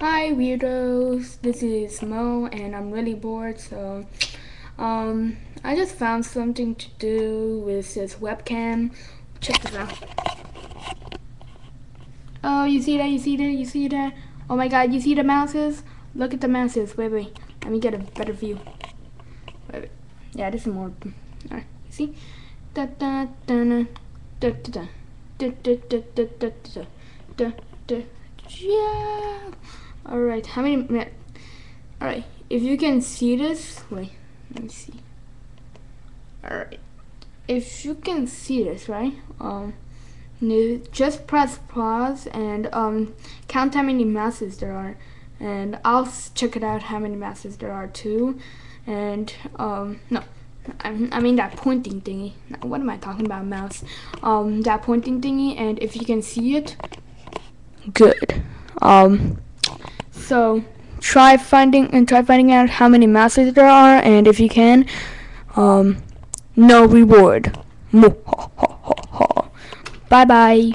Hi weirdos, this is Mo and I'm really bored so um I just found something to do with this webcam. Check this out. Oh you see that, you see that, you see that? Oh my god, you see the mouses? Look at the mouses, wait wait, let me get a better view. Wait, wait. Yeah, this is more alright, you see? Da da da da da da da da da da da da da da yeah Alright, how many minutes? Alright, if you can see this, wait, let me see. Alright, if you can see this, right? Um, just press pause and um, count how many masses there are. And I'll check it out how many masses there are too. And, um, no, I, I mean that pointing thingy. What am I talking about, mouse? Um, that pointing thingy, and if you can see it, good. Um, so try finding and try finding out how many masses there are, and if you can, um, no reward. Bye bye.